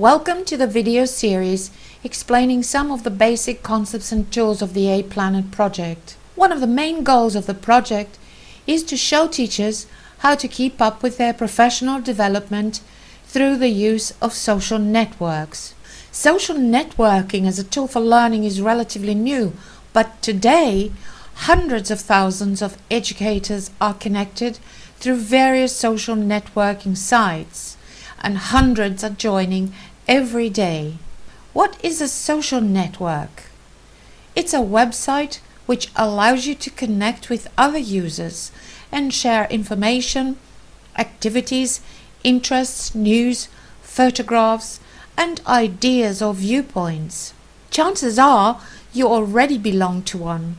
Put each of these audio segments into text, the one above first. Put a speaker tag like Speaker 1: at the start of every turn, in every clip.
Speaker 1: Welcome to the video series explaining some of the basic concepts and tools of the A-Planet project. One of the main goals of the project is to show teachers how to keep up with their professional development through the use of social networks. Social networking as a tool for learning is relatively new, but today hundreds of thousands of educators are connected through various social networking sites and hundreds are joining every day. What is a social network? It's a website which allows you to connect with other users and share information, activities, interests, news, photographs, and ideas or viewpoints. Chances are you already belong to one.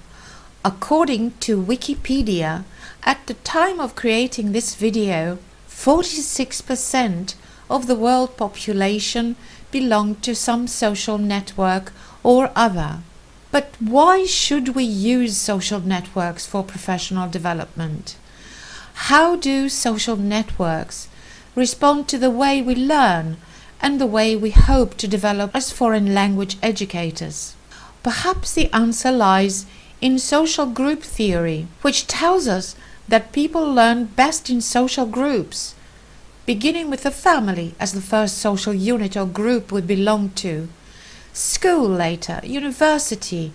Speaker 1: According to Wikipedia, at the time of creating this video, 46% of the world population belong to some social network or other. But why should we use social networks for professional development? How do social networks respond to the way we learn and the way we hope to develop as foreign language educators? Perhaps the answer lies in social group theory, which tells us that people learn best in social groups, beginning with the family as the first social unit or group we belong to, school later, university,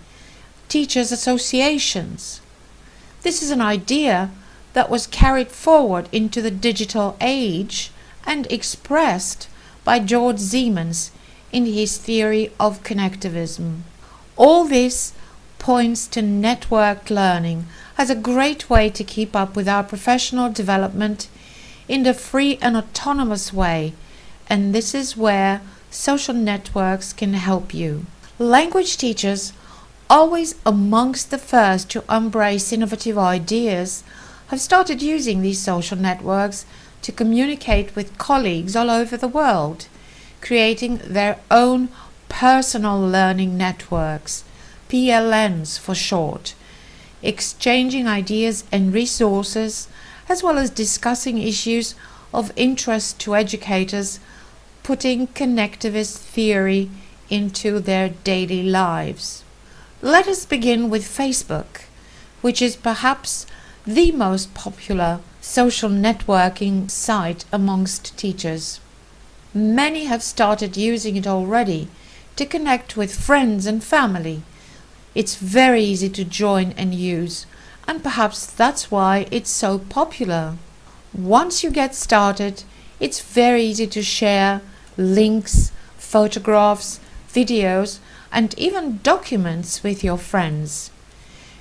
Speaker 1: teachers' associations. This is an idea that was carried forward into the digital age and expressed by George Siemens in his theory of connectivism. All this points to networked learning as a great way to keep up with our professional development in the free and autonomous way and this is where social networks can help you. Language teachers, always amongst the first to embrace innovative ideas, have started using these social networks to communicate with colleagues all over the world, creating their own personal learning networks, PLNs for short, exchanging ideas and resources, as well as discussing issues of interest to educators, putting connectivist theory into their daily lives. Let us begin with Facebook, which is perhaps the most popular social networking site amongst teachers. Many have started using it already to connect with friends and family. It's very easy to join and use, and perhaps that's why it's so popular. Once you get started, it's very easy to share links, photographs, videos, and even documents with your friends.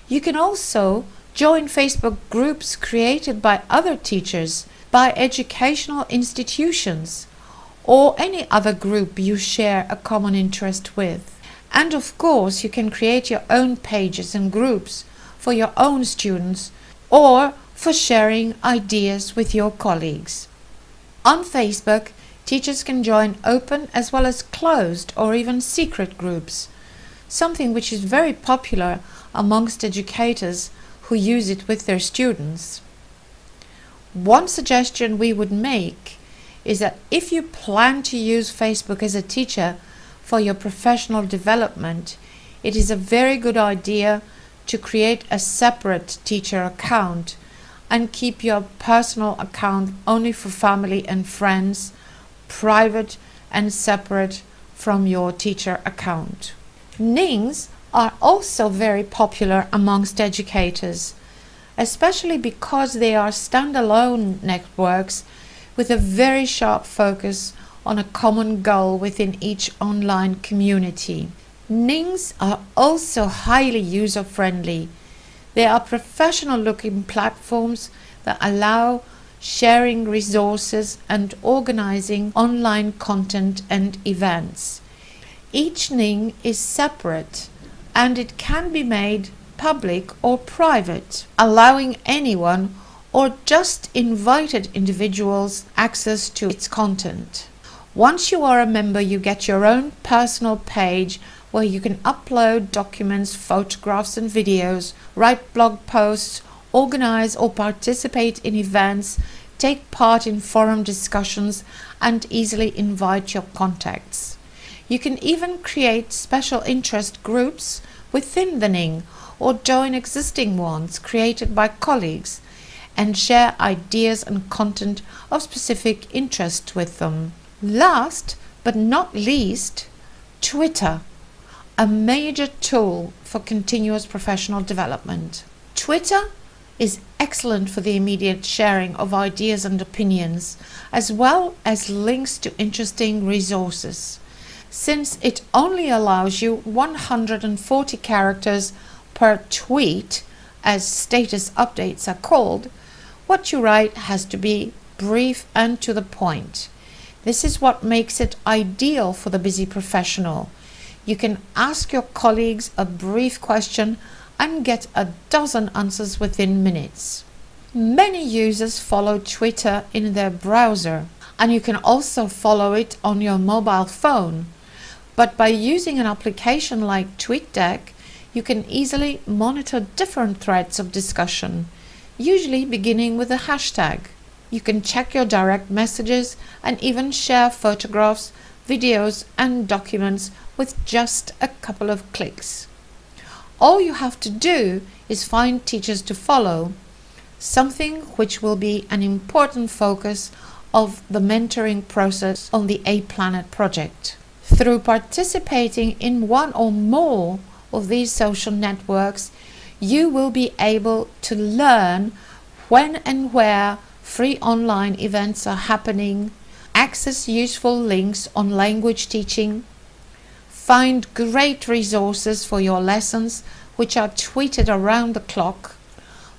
Speaker 1: You can also Join Facebook groups created by other teachers, by educational institutions, or any other group you share a common interest with. And of course, you can create your own pages and groups for your own students or for sharing ideas with your colleagues. On Facebook, teachers can join open as well as closed or even secret groups, something which is very popular amongst educators who use it with their students. One suggestion we would make is that if you plan to use Facebook as a teacher for your professional development, it is a very good idea to create a separate teacher account and keep your personal account only for family and friends, private and separate from your teacher account. Nings are also very popular amongst educators, especially because they are standalone networks with a very sharp focus on a common goal within each online community. Nings are also highly user-friendly. They are professional-looking platforms that allow sharing resources and organizing online content and events. Each Ning is separate and it can be made public or private, allowing anyone or just invited individuals access to its content. Once you are a member, you get your own personal page where you can upload documents, photographs and videos, write blog posts, organize or participate in events, take part in forum discussions and easily invite your contacts. You can even create special interest groups within the Ning or join existing ones created by colleagues and share ideas and content of specific interest with them. Last but not least, Twitter, a major tool for continuous professional development. Twitter is excellent for the immediate sharing of ideas and opinions, as well as links to interesting resources. Since it only allows you 140 characters per tweet, as status updates are called, what you write has to be brief and to the point. This is what makes it ideal for the busy professional. You can ask your colleagues a brief question and get a dozen answers within minutes. Many users follow Twitter in their browser and you can also follow it on your mobile phone. But by using an application like TweetDeck, you can easily monitor different threads of discussion, usually beginning with a hashtag. You can check your direct messages and even share photographs, videos and documents with just a couple of clicks. All you have to do is find teachers to follow, something which will be an important focus of the mentoring process on the A Planet project. Through participating in one or more of these social networks, you will be able to learn when and where free online events are happening, access useful links on language teaching, Find great resources for your lessons which are tweeted around the clock.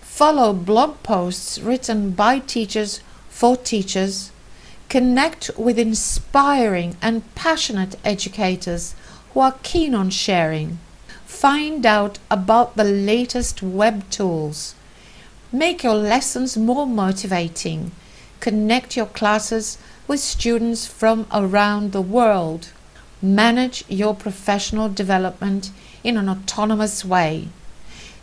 Speaker 1: Follow blog posts written by teachers for teachers. Connect with inspiring and passionate educators who are keen on sharing. Find out about the latest web tools. Make your lessons more motivating. Connect your classes with students from around the world manage your professional development in an autonomous way.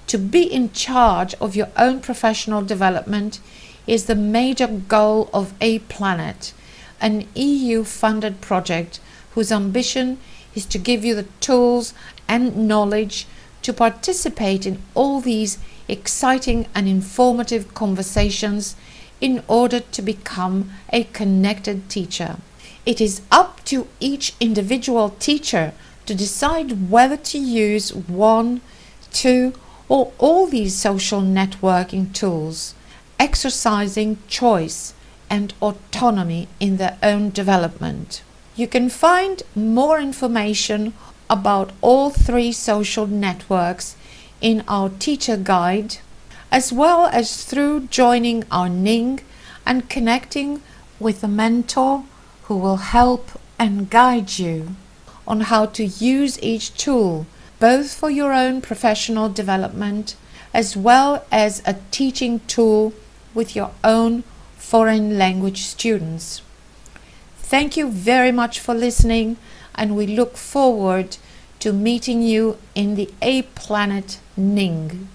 Speaker 1: To be in charge of your own professional development is the major goal of A Planet, an EU-funded project whose ambition is to give you the tools and knowledge to participate in all these exciting and informative conversations in order to become a connected teacher. It is up to each individual teacher to decide whether to use one, two or all these social networking tools, exercising choice and autonomy in their own development. You can find more information about all three social networks in our teacher guide, as well as through joining our Ning and connecting with a mentor who will help and guide you on how to use each tool both for your own professional development as well as a teaching tool with your own foreign language students. Thank you very much for listening and we look forward to meeting you in the A Planet Ning.